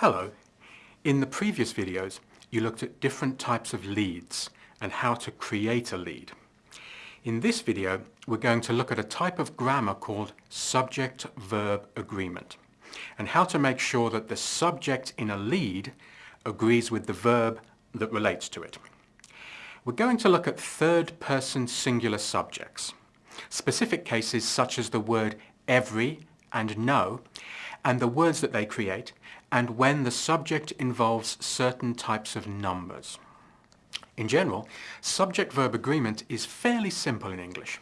Hello. In the previous videos, you looked at different types of leads and how to create a lead. In this video, we're going to look at a type of grammar called subject-verb agreement and how to make sure that the subject in a lead agrees with the verb that relates to it. We're going to look at third-person singular subjects, specific cases such as the word every and no, and the words that they create, and when the subject involves certain types of numbers. In general, subject-verb agreement is fairly simple in English.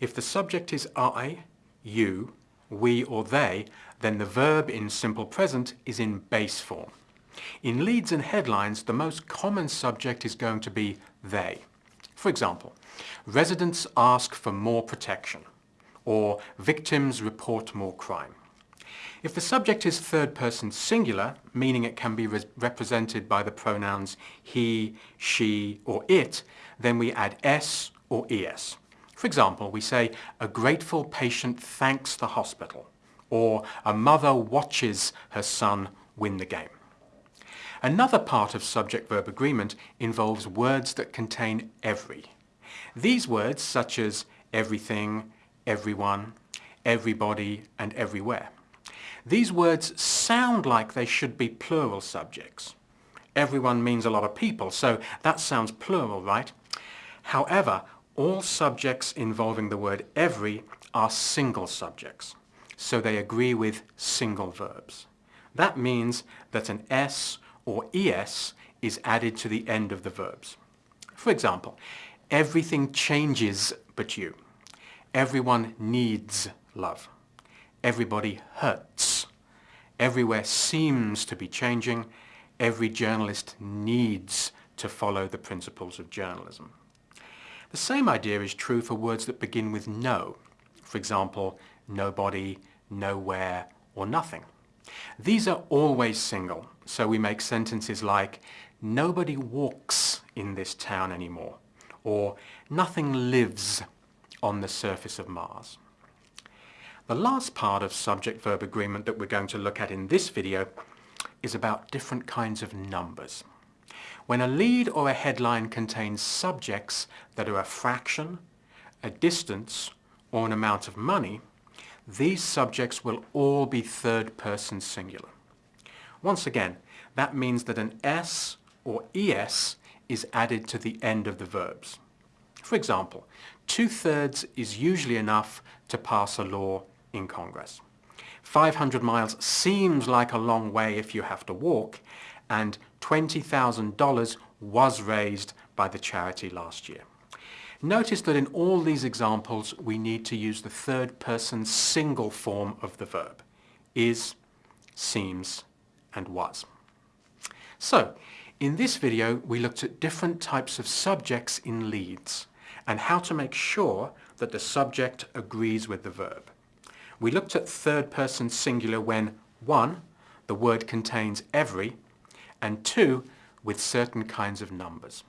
If the subject is I, you, we or they, then the verb in simple present is in base form. In leads and headlines, the most common subject is going to be they. For example, residents ask for more protection, or victims report more crime. If the subject is third person singular, meaning it can be re represented by the pronouns he, she or it, then we add s or es. For example, we say, a grateful patient thanks the hospital, or a mother watches her son win the game. Another part of subject-verb agreement involves words that contain every. These words, such as everything, everyone, everybody and everywhere, these words sound like they should be plural subjects. Everyone means a lot of people, so that sounds plural, right? However, all subjects involving the word every are single subjects, so they agree with single verbs. That means that an S or ES is added to the end of the verbs. For example, everything changes but you. Everyone needs love. Everybody hurts. Everywhere seems to be changing. Every journalist needs to follow the principles of journalism. The same idea is true for words that begin with no. For example, nobody, nowhere, or nothing. These are always single, so we make sentences like nobody walks in this town anymore, or nothing lives on the surface of Mars. The last part of subject-verb agreement that we're going to look at in this video is about different kinds of numbers. When a lead or a headline contains subjects that are a fraction, a distance, or an amount of money, these subjects will all be third-person singular. Once again, that means that an S or ES is added to the end of the verbs. For example, two-thirds is usually enough to pass a law in Congress. 500 miles seems like a long way if you have to walk, and $20,000 was raised by the charity last year. Notice that in all these examples we need to use the third person single form of the verb, is, seems, and was. So, in this video we looked at different types of subjects in leads and how to make sure that the subject agrees with the verb. We looked at third person singular when 1. The word contains every and 2. With certain kinds of numbers.